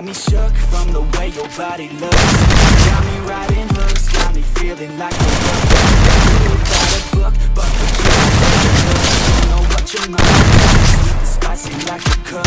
got me shook from the way your body looks. Got me riding hooks, got me feeling like a book You got a book, but for you I take a look Don't know what your mind Spicy like a cook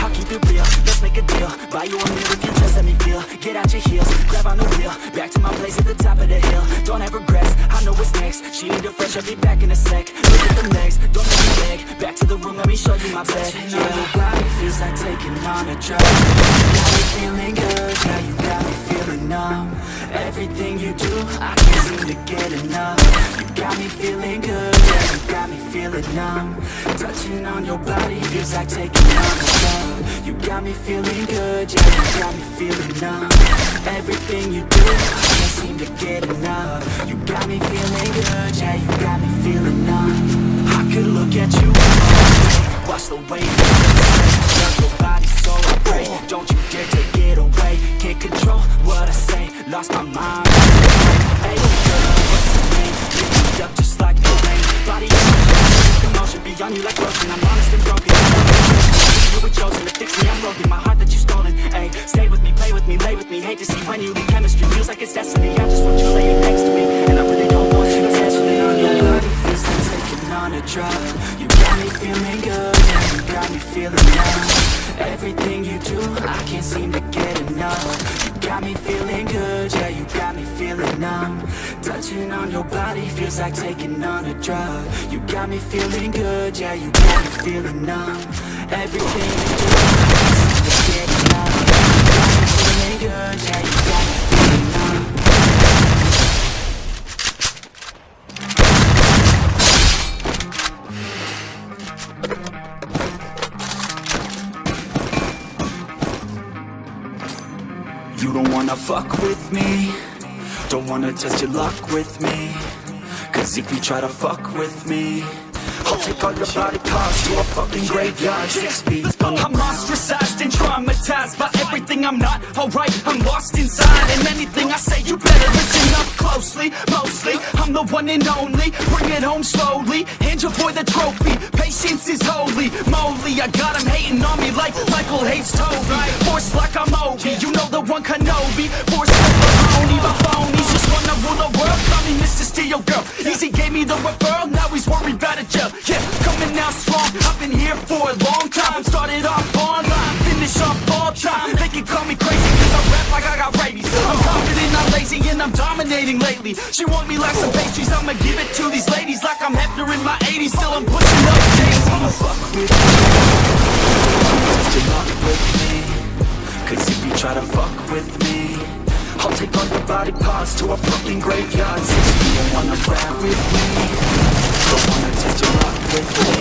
I'll keep it real, let's make a deal. Buy you a meal if you just let me feel. Get out your heels, grab on the wheel. Back to my place at the top of the hill. Don't have regrets, I know what's next. She need a fresh, I'll be back in a sec. Look at the don't me beg. Back to the room, let me show you my bed. Touching on your body feels like taking on a drug. Got me feeling good, yeah you got me feeling numb. Everything you do, I can't seem to get enough. You got me feeling good, yeah, you got me feeling numb. Touching on your body feels like taking on a drug You got me feeling good, yeah, you got me feeling numb. Everything you do, I can't seem to get enough. You got me feeling good, yeah, you got me feeling numb. I could look at you day, watch the way you Love your body so I pray, don't you dare take it away. Can't control what I say, lost my mind commotion you like ocean I'm honest and broken, you were chosen to fix me, I'm broken. My heart that you stolen, ayy. Stay with me, play with me, lay with me. Hate to see when you leave. Chemistry Feels like it's destiny, I just want you laying next to me And I really don't want you me on your feels like taking on a drug. You got me feeling good, you got me feeling numb Everything you do, I can't seem to get enough. You got me feeling good, yeah, you got me feeling numb. Touching on your body feels like taking on a drug. You got me feeling good, yeah, you got me feeling numb. Everything you do, fuck with me Don't wanna test your luck with me Cause if you try to fuck with me I'll take all your body parts to a fucking graveyard Six feet I'm ostracized and traumatized by everything I'm not alright. I'm lost inside, and anything I say, you better listen up closely. Mostly, I'm the one and only. Bring it home slowly. Hand your boy the trophy. Patience is holy. Moly, I got him hating on me like Michael hates Toby. Kenobi. Force Mahoney, my phonies just wanna rule the world. Call me Mr. Steel Girl. Easy gave me the referral. Now he's worried about a jail. Yeah, coming out strong. I've been here for a long time. Started off online, finish off all time. They can call me crazy cause I rap like I got rabies. I'm confident, not lazy, and I'm dominating lately. She want me like some pastries, I'ma give it to these ladies like I'm Hefner in my 80s. Still I'm pushing up daisies. fuck with your with me Cause if you try to fuck with me I'll take all your body parts to a fucking graveyard Six feet, don't wanna rap with me Don't wanna test your luck with me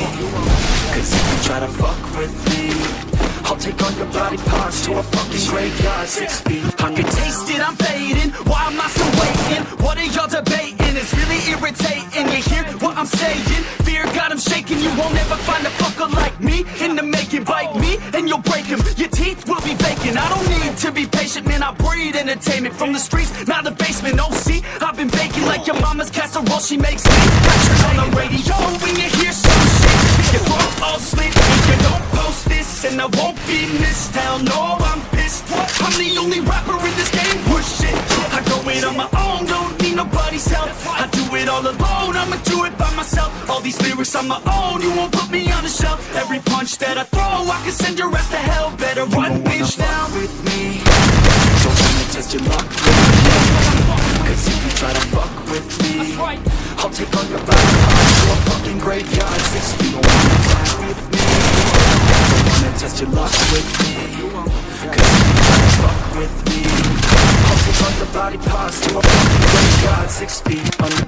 Cause if you try to fuck with me I'll take all your body parts to a fucking graveyard Six feet, I can taste it, I'm fading. Why am I still waiting? What are y'all debating? It's really irritating. You hear what I'm saying? Fear got him shaking. You won't ever find a fucker like me in the making. Bite me and you'll break him. Your teeth will be vacant. I don't need to be patient, breed entertainment from the streets, not the basement. Oh, see, I've been baking like your mama's casserole. She makes me. Turn on the radio when you hear some shit. Your throat all slit. If you don't post this, and I won't be missed. Hell no, I'm pissed. I'm the only rapper in this game. Push it. I go it on my own, don't need nobody's help. I do it all alone, I'ma do it by myself. All these lyrics on my own, you won't put me on the shelf. Every punch that I throw, I can send your ass to hell. Better run, bitch, now. fuck with me test your luck Cause if you try to fuck with me I'll take all your parts to a fucking graveyard. Six feet, me. Don't wanna test your luck with me. Cause if you try to fuck with me I'll take all your body parts to a fucking graveyard. Six feet under